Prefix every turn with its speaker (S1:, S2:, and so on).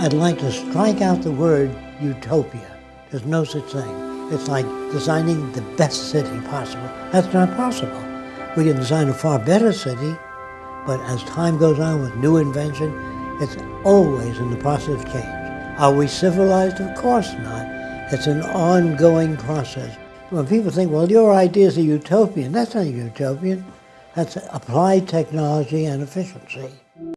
S1: I'd like to strike out the word utopia. There's no such thing. It's like designing the best city possible. That's not possible. We can design a far better city, but as time goes on with new invention, it's always in the process of change. Are we civilized? Of course not. It's an ongoing process. When people think, well, your idea is a utopian, that's not a utopian. That's applied technology and efficiency.